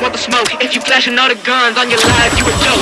want the smoke. If you flashing all the guns on your life, you a joke.